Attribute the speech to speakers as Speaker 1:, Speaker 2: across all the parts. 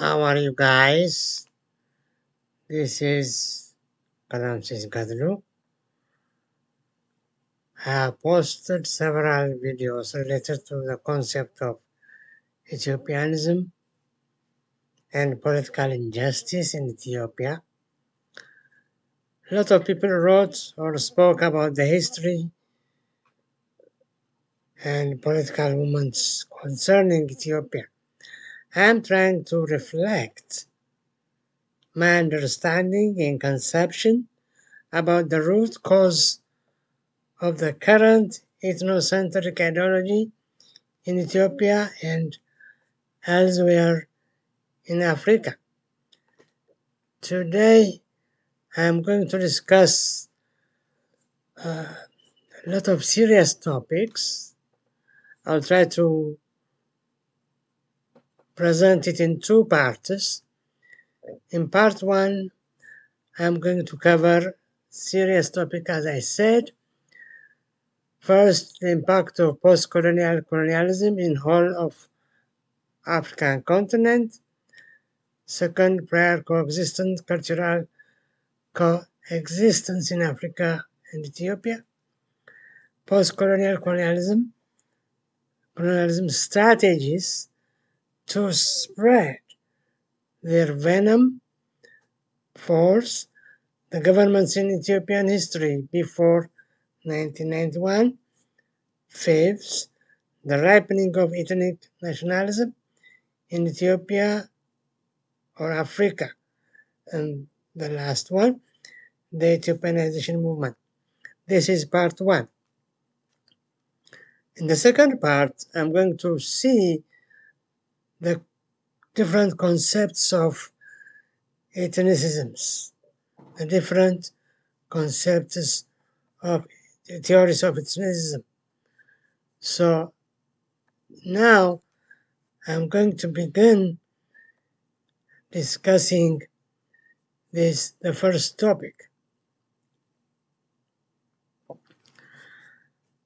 Speaker 1: How are you guys? This is Kalamsis Gadlu. I have posted several videos related to the concept of Ethiopianism and political injustice in Ethiopia. A lot of people wrote or spoke about the history and political movements concerning Ethiopia. I am trying to reflect my understanding and conception about the root cause of the current ethnocentric ideology in Ethiopia and elsewhere in Africa. Today, I am going to discuss uh, a lot of serious topics. I'll try to present it in two parts. In part one, I'm going to cover serious topic as I said. First, the impact of post-colonial colonialism in whole of African continent. Second, prior coexistence, cultural coexistence in Africa and Ethiopia. Post-colonial colonialism, colonialism strategies to spread their venom force the governments in Ethiopian history before 1991. Fifth, the ripening of ethnic nationalism in Ethiopia or Africa. And the last one, the Ethiopianization movement. This is part one. In the second part, I'm going to see the different concepts of ethnicisms, the different concepts of theories of ethnicism. So now I'm going to begin discussing this the first topic.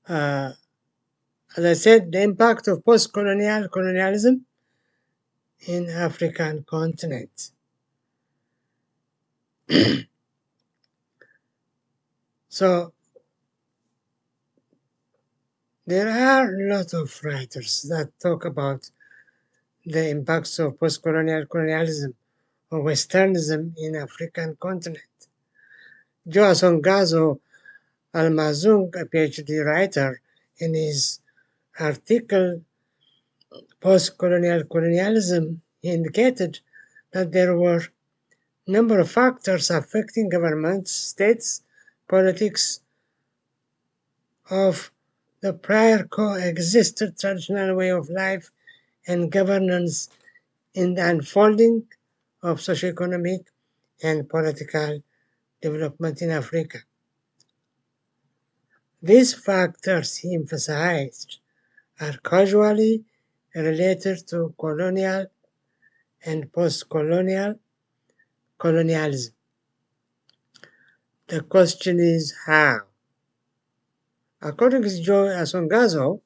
Speaker 1: Uh, as I said, the impact of post-colonial colonialism in African continent. so there are a lot of writers that talk about the impacts of post-colonial colonialism or Westernism in African continent. Joe Asongazoh Alemazung, a PhD writer, in his article Post-Colonial Colonialism, indicated that there were a number of factors affecting governments, states, politics of the prior coexisted traditional way of life and governance in the unfolding of socioeconomic and political development in Africa. These factors, he emphasized, are causally related to colonial and post-colonial colonialism. The question is how? According to Joe Asongazoh,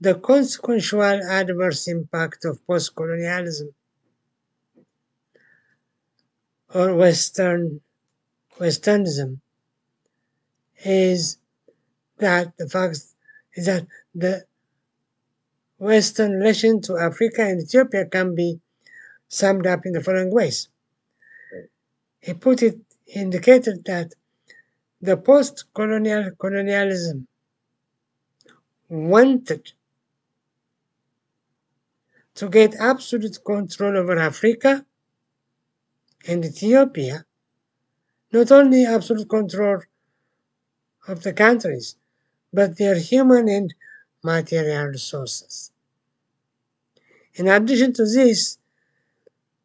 Speaker 1: the consequential adverse impact of post-colonialism or Western Westernism is that the fact is that the Western relation to Africa and Ethiopia can be summed up in the following ways. He put it, he indicated that the post-colonial colonialism wanted to get absolute control over Africa and Ethiopia, not only absolute control of the countries, but their human and material resources. In addition to this,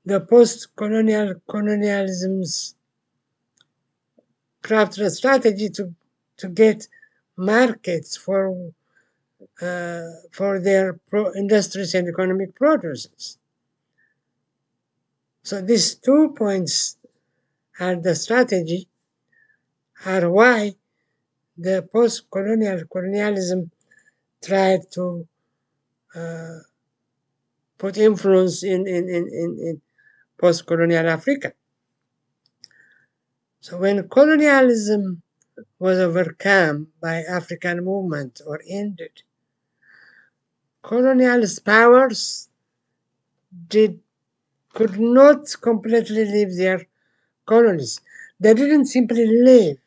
Speaker 1: the post-colonial colonialisms crafted a strategy to, to get markets for uh, for their industries and economic producers. So these two points are the strategy are why the post-colonial colonialism tried to uh, put influence in, in, in, in, in post-colonial Africa. So when colonialism was overcome by African movement or ended, colonialist powers did could not completely leave their colonies. They didn't simply leave,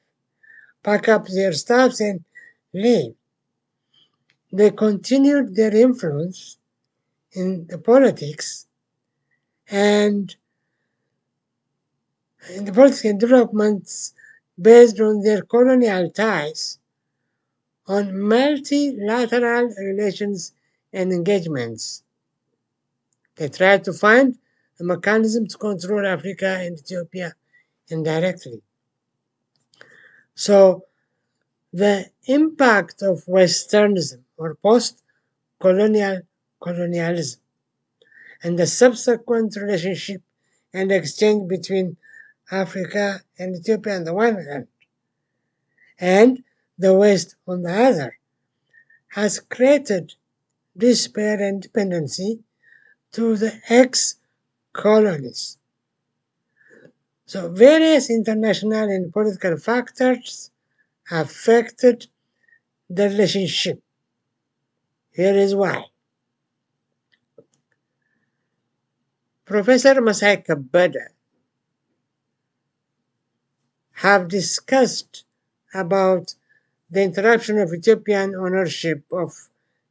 Speaker 1: pack up their stuffs and leave. They continued their influence in the politics and in the political developments based on their colonial ties on multilateral relations and engagements. They tried to find a mechanism to control Africa and Ethiopia indirectly. So the impact of Westernism or post-colonial colonialism and the subsequent relationship and exchange between Africa and Ethiopia on the one hand and the West on the other has created despair and dependency to the ex-colonies. So various international and political factors affected the relationship. Here is why. Professor Messay Kebede have discussed about the interruption of Ethiopian ownership of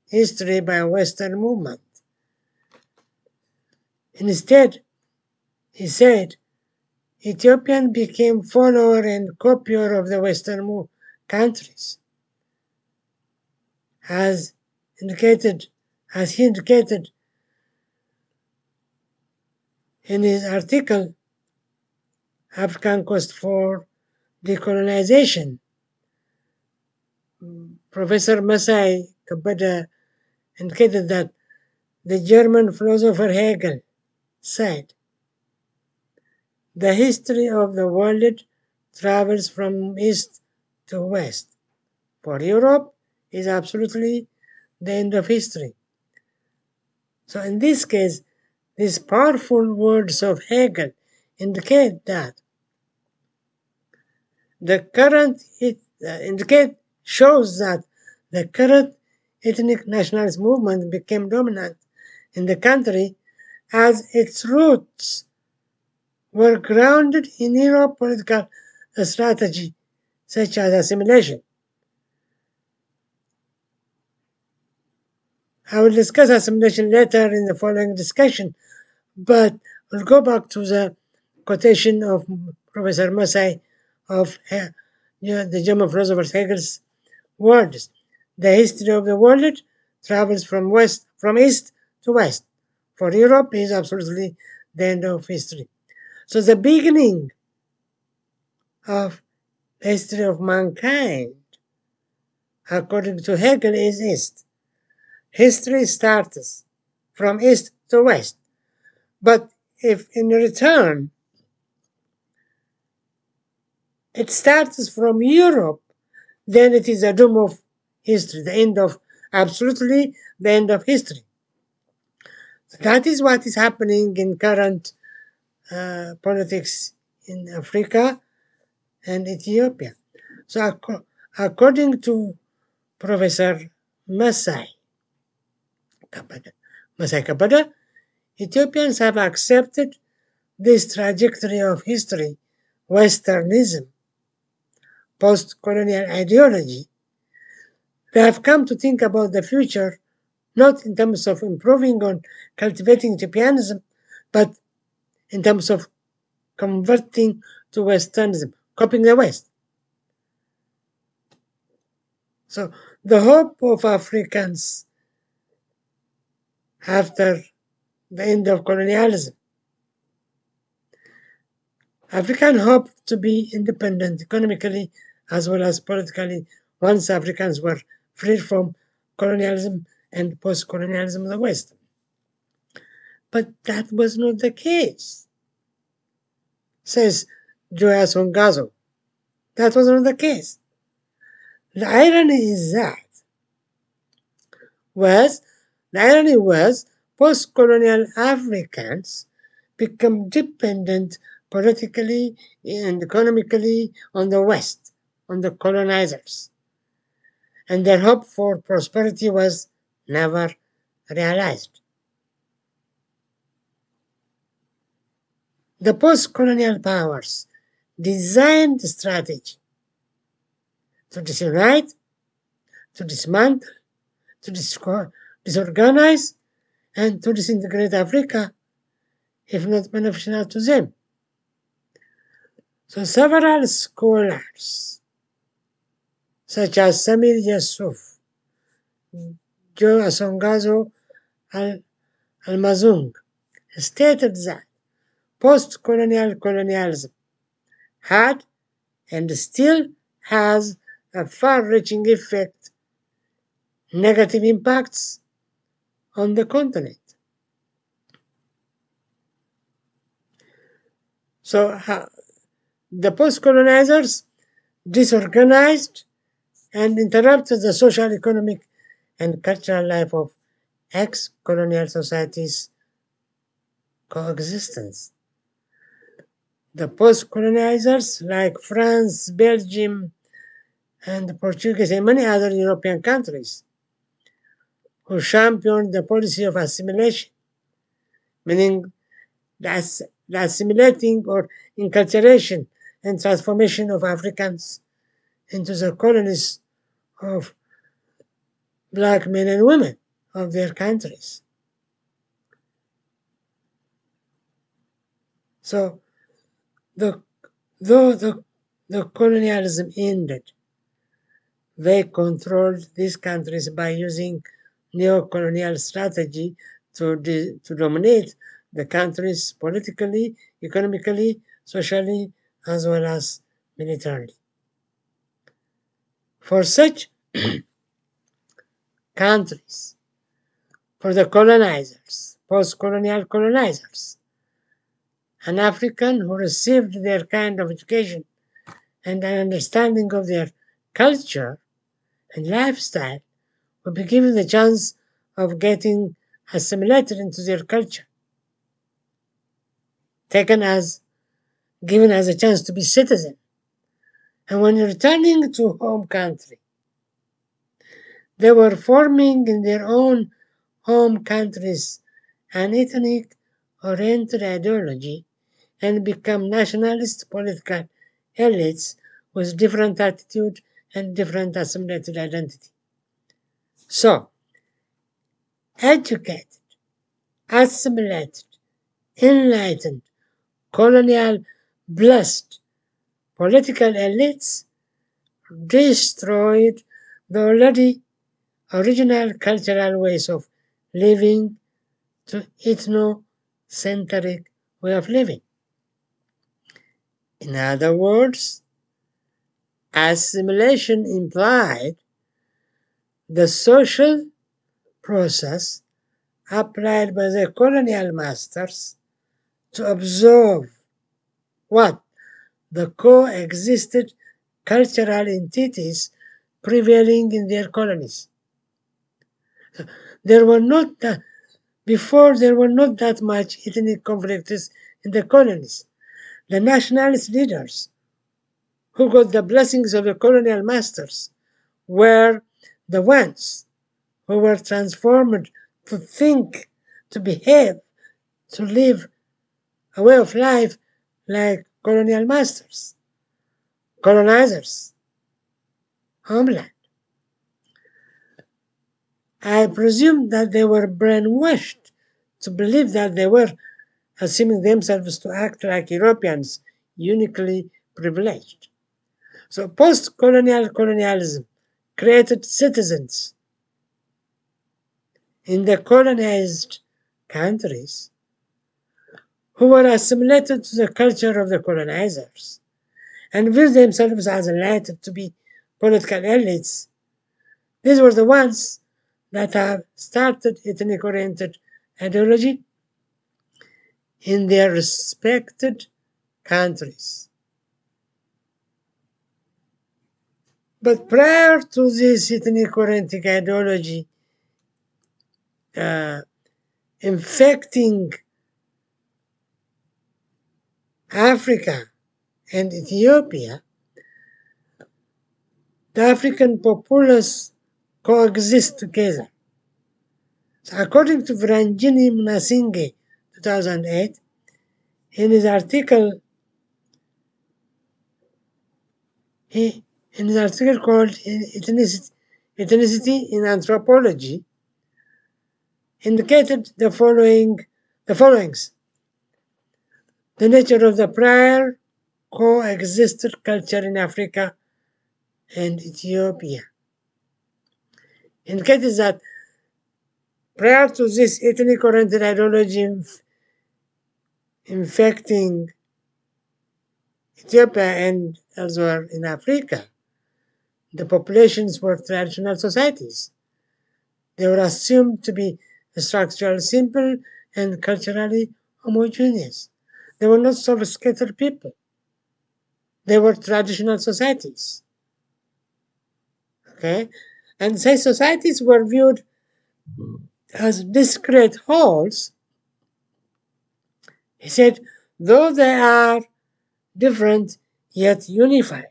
Speaker 1: history by Western movement. Instead, he said, Ethiopian became follower and copier of the Western countries. As indicated, as he indicated in his article, African Quest for Decolonization, Professor Messay Kebede indicated that the German philosopher Hegel said, the history of the world travels from east to west. For Europe is absolutely the end of history. So in this case, these powerful words of Hegel indicate that the current it uh, indicate shows that the current ethnic nationalist movement became dominant in the country as its roots were grounded in Europe political strategy such as assimilation. I will discuss assimilation later in the following discussion, but we'll go back to the quotation of Professor Messay of uh, the German philosopher Hegel's words. The history of the world travels from west, from east to west. For Europe is absolutely the end of history. So the beginning of the history of mankind, according to Hegel, is east. History starts from east to west. But if in return it starts from Europe, then it is a doom of history, the end of, absolutely the end of history. That is what is happening in current uh, politics in Africa and Ethiopia. So ac according to Professor Messay Kebede, Messay Kebede, Ethiopians have accepted this trajectory of history, Westernism, post-colonial ideology, they have come to think about the future not in terms of improving on cultivating Ethiopianism, but in terms of converting to Westernism, copying the West. So the hope of Africans after the end of colonialism. Africans hoped to be independent economically as well as politically once Africans were freed from colonialism and post-colonialism of the West. But that was not the case, says Joe Asongazoh. That was not the case. The irony is that was the irony was post-colonial Africans become dependent politically and economically on the West, on the colonizers. And their hope for prosperity was never realized. The post-colonial powers designed the strategy to disunite, to dismantle, to disorganize, and to disintegrate Africa, if not beneficial to them. So several scholars, such as Samir Yusuf, Joe Asongazoh Alemazung, stated that post-colonial colonialism had and still has a far-reaching effect, negative impacts on the continent. So the post-colonizers disorganized and interrupted the social, economic, and cultural life of ex-colonial societies' coexistence. The post-colonizers like France, Belgium, and Portuguese and many other European countries who championed the policy of assimilation, meaning the, assimilating or enculturation and transformation of Africans into the colonies of black men and women of their countries. So, the, though the, the colonialism ended, they controlled these countries by using neo-colonial strategy to, to dominate the countries politically, economically, socially, as well as militarily. For such countries, for the colonizers, post-colonial colonizers, an African who received their kind of education and an understanding of their culture and lifestyle will be given the chance of getting assimilated into their culture, taken as, given as a chance to be citizen. And when returning to home country, they were forming in their own home countries an ethnic oriented ideology and become nationalist political elites with different attitude and different assimilated identity. So, educated, assimilated, enlightened, colonial, blessed political elites destroyed the already original cultural ways of living to ethnocentric way of living. In other words, assimilation implied the social process applied by the colonial masters to observe what the coexisted cultural entities prevailing in their colonies. There were not that, before there were not that much ethnic conflicts in the colonies. The nationalist leaders who got the blessings of the colonial masters were the ones who were transformed to think, to behave, to live a way of life like colonial masters, colonizers, homeland. I presume that they were brainwashed to believe that they were assuming themselves to act like Europeans, uniquely privileged. So post-colonial colonialism created citizens in the colonized countries who were assimilated to the culture of the colonizers and viewed themselves as enlightened to be political elites. These were the ones that have started ethnic-oriented ideology in their respected countries. But prior to this ethnic oriented ideology uh, infecting Africa and Ethiopia, the African populace coexist together. So according to Viranjini Munasinghe, 2008, in his article, he, in his article called Ethnicity, Ethnicity in Anthropology, indicated the following the followings. The nature of the prior coexisted culture in Africa and Ethiopia indicated that prior to this ethnic oriented ideology inf infecting Ethiopia and elsewhere in Africa, the populations were traditional societies. They were assumed to be structurally simple and culturally homogeneous. They were not sophisticated people. They were traditional societies. Okay? And say societies were viewed as discrete wholes. He said, though they are different yet unified.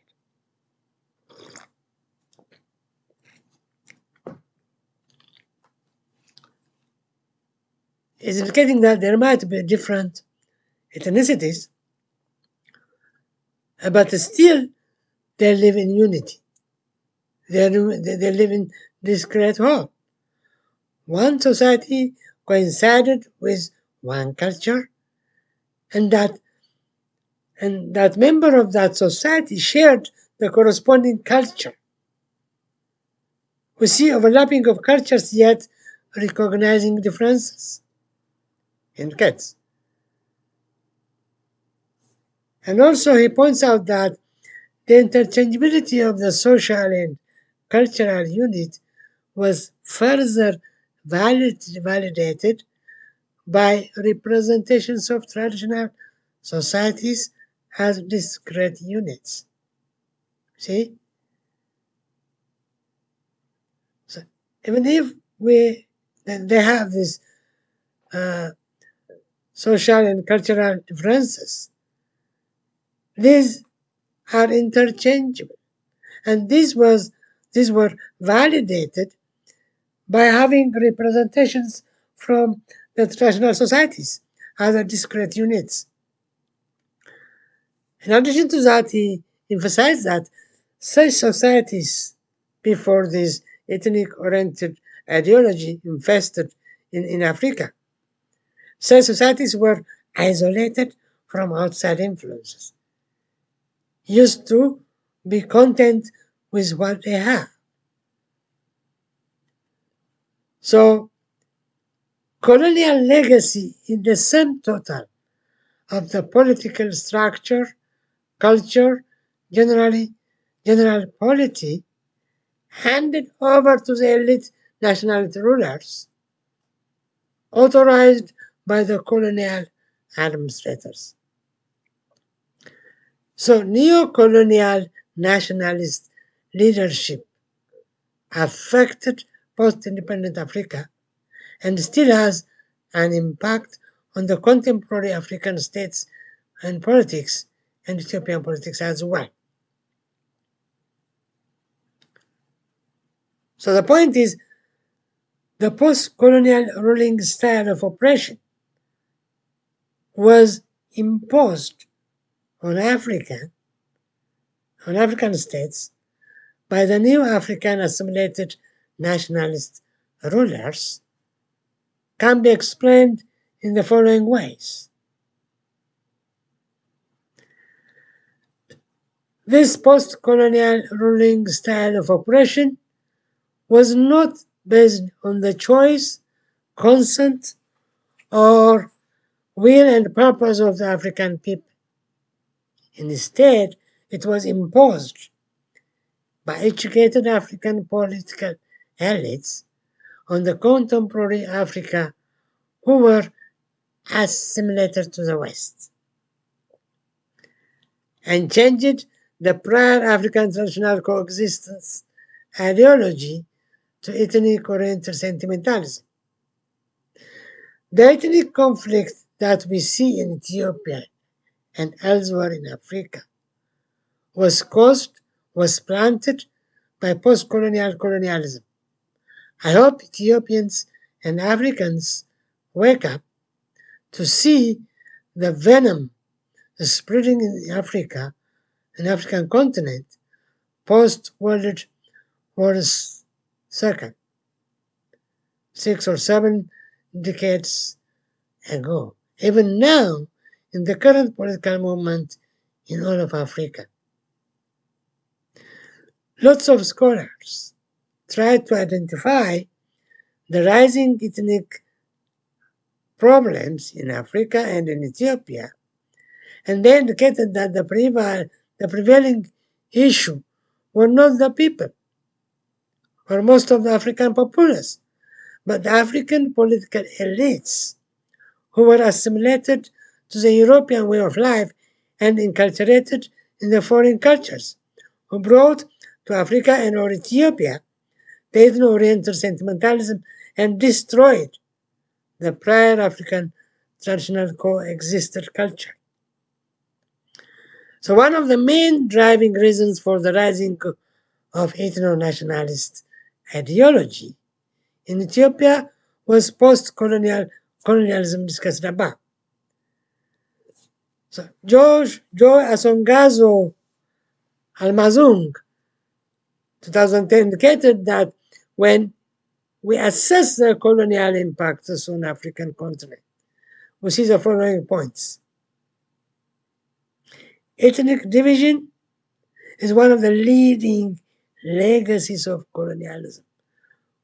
Speaker 1: Is indicating that there might be different ethnicities, uh, but still they live in unity. They, they live in this great whole. One society coincided with one culture, and that and that member of that society shared the corresponding culture. We see overlapping of cultures yet recognizing differences in cats. And also he points out that the interchangeability of the social and cultural unit was further valid, validated by representations of traditional societies as discrete units. See? So even if we they have this uh, social and cultural differences, these are interchangeable. And this was these were validated by having representations from the traditional societies, other discrete units. In addition to that, he emphasized that such societies before this ethnic oriented ideology infested in, in Africa, such societies were isolated from outside influences used to be content with what they have. So, colonial legacy in the sum total of the political structure, culture, generally, general polity, handed over to the elite nationality rulers, authorized by the colonial administrators. So neo-colonial nationalist leadership affected post-independent Africa and still has an impact on the contemporary African states and politics and Ethiopian politics as well. So the point is, the post-colonial ruling style of oppression was imposed on Africa, on African states, by the new African assimilated nationalist rulers can be explained in the following ways. This post-colonial ruling style of oppression was not based on the choice, consent, or will and purpose of the African people. Instead, it was imposed by educated African political elites on the contemporary Africa who were assimilated to the West and changed the prior African traditional coexistence ideology to ethnic oriented sentimentalism. The ethnic conflict that we see in Ethiopia and elsewhere in Africa was caused, was planted by post-colonial colonialism. I hope Ethiopians and Africans wake up to see the venom spreading in Africa, an African continent, post World War II, six or seven decades ago. Even now, in the current political movement in all of Africa. Lots of scholars try to identify the rising ethnic problems in Africa and in Ethiopia, and they indicated that the, preval the prevailing issue were not the people or most of the African populace, but the African political elites who were assimilated to the European way of life and inculturated in the foreign cultures, who brought to Africa and or Ethiopia the ethno-oriental sentimentalism and destroyed the prior African traditional coexisted culture. So one of the main driving reasons for the rising of ethno-nationalist ideology in Ethiopia was post-colonial colonialism discussed above. So George Joe Asongazoh Alemazung 2010 indicated that when we assess the colonial impacts on African continent, we see the following points. Ethnic division is one of the leading legacies of colonialism,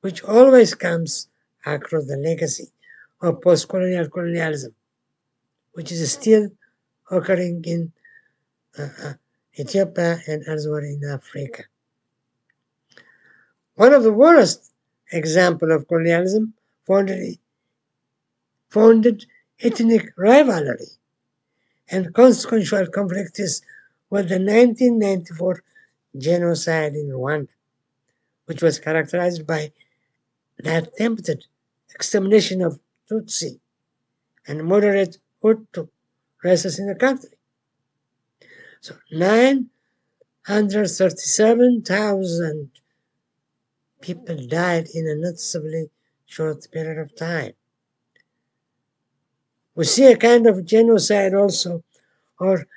Speaker 1: which always comes across the legacy of post-colonial colonialism, which is still occurring in uh, uh, Ethiopia and elsewhere in Africa. One of the worst examples of colonialism founded, founded ethnic rivalry and consequential conflicts with the 1994 genocide in Rwanda, which was characterized by the attempted extermination of Tutsi and moderate Hutu races in the country. So 937,000 people died in a noticeably short period of time. We see a kind of genocide also, or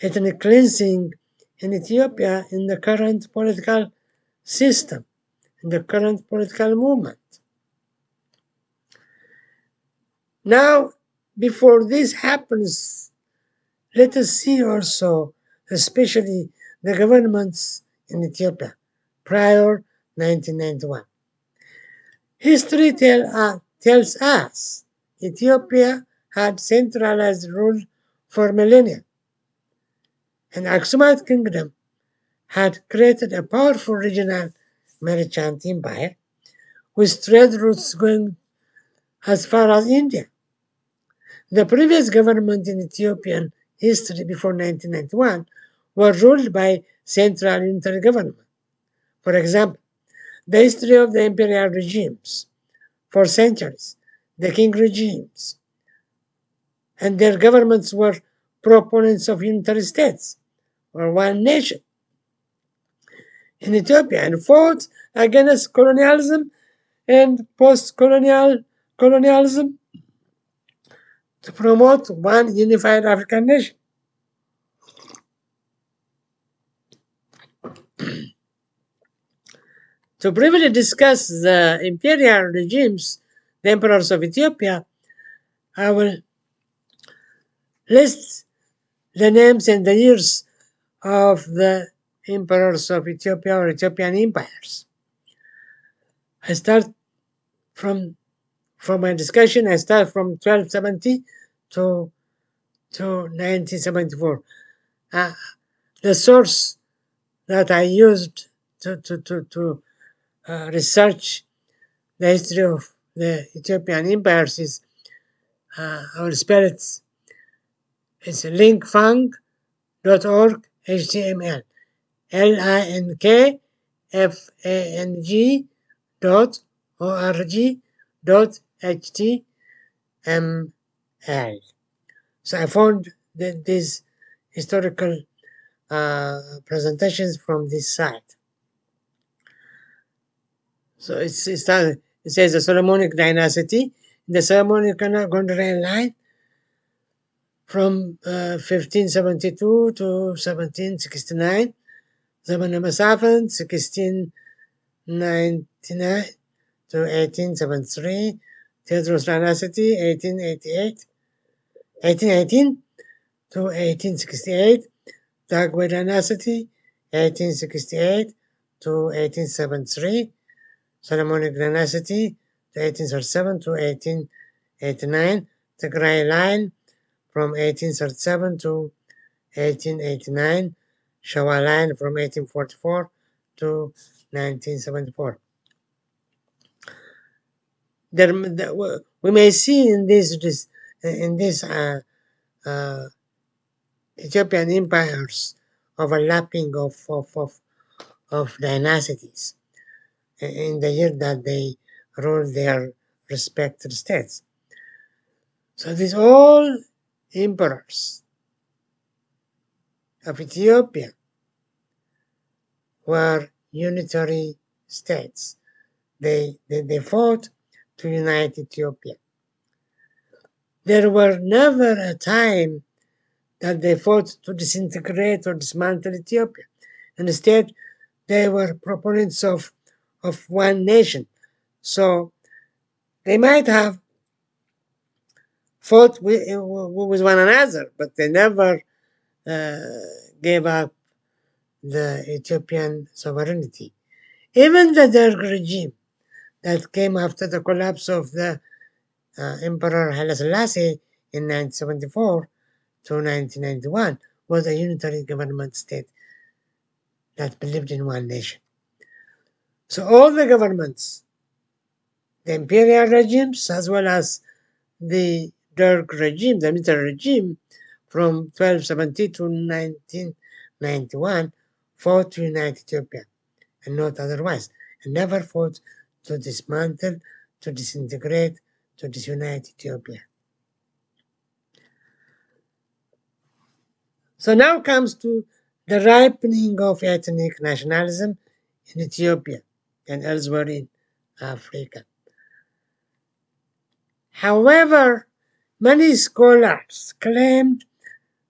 Speaker 1: ethnic cleansing in Ethiopia in the current political system, in the current political movement. Now, before this happens, let us see also, especially the governments in Ethiopia prior 1991. History tell, uh, tells us Ethiopia had centralized rule for millennia, and Aksumite Kingdom had created a powerful regional merchant empire with trade routes going as far as India. The previous government in Ethiopian history before 1991 were ruled by central unitary government. For example, the history of the imperial regimes for centuries, the king regimes, and their governments were proponents of unitary states or one nation in Ethiopia and fought against colonialism and post-colonial colonialism to promote one unified African nation. to briefly discuss the imperial regimes, the emperors of Ethiopia, I will list the names and the years of the emperors of Ethiopia or Ethiopian empires. I start from from my discussion, I start from 1270 to, to 1974. Uh, the source that I used to, to, to, to uh, research the history of the Ethiopian empires is, uh, spell it, it's linkfang.org HTML. L-I-N-K-F-A-N-G dot O-R-G dot ht ML. So I found that these historical uh, presentations from this site. So it's, it says the Solomonic dynasty, the Solomonic Gondarine line from uh, 1572 to 1769, Zemene Mesafint 1699 to 1873, Theodorus dynasty 1888, 1818 to 1868, Zagwe dynasty 1868 to 1873, Solomonic dynasty 1837 to 1889, Tigray line from 1837 to 1889, Shawa line from 1844 to 1974. There, we may see in this, in this uh, uh, Ethiopian empires overlapping of, of, of, of dynasties in the year that they ruled their respective states. So these all emperors of Ethiopia were unitary states. They, they, they fought to unite Ethiopia. There were never a time that they fought to disintegrate or dismantle Ethiopia. Instead, they were proponents of, of one nation. So they might have fought with, with one another, but they never uh, gave up the Ethiopian sovereignty. Even the Derg regime that came after the collapse of the uh, Emperor Haile Selassie in 1974 to 1991 was a unitary government state that believed in one nation. So all the governments, the imperial regimes as well as the Derg regime, the military regime, from 1270 to 1991 fought to unite Ethiopia and not otherwise, and never fought to dismantle, to disintegrate, to disunite Ethiopia. So now comes to the ripening of ethnic nationalism in Ethiopia and elsewhere in Africa. However, Many scholars claimed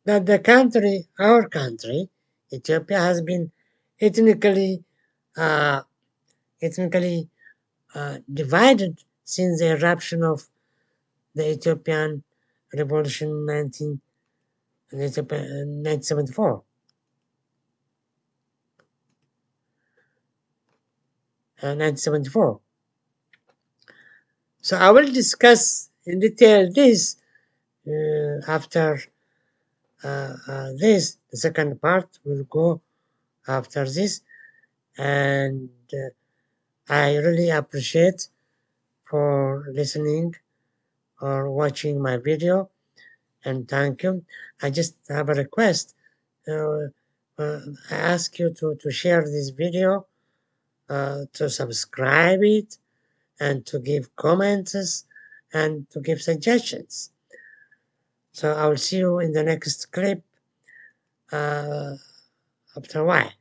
Speaker 1: that the country, our country, Ethiopia, has been ethnically uh, ethnically uh, divided since the eruption of the Ethiopian Revolution in 19, 1974. Uh, 1974. So I will discuss in detail this uh, after uh, uh, this, the second part will go after this, and I really appreciate for listening or watching my video and thank you. I just have a request. Uh, uh, I ask you to, to share this video, uh, to subscribe it, and to give comments and to give suggestions. So I will see you in the next clip uh, after a while.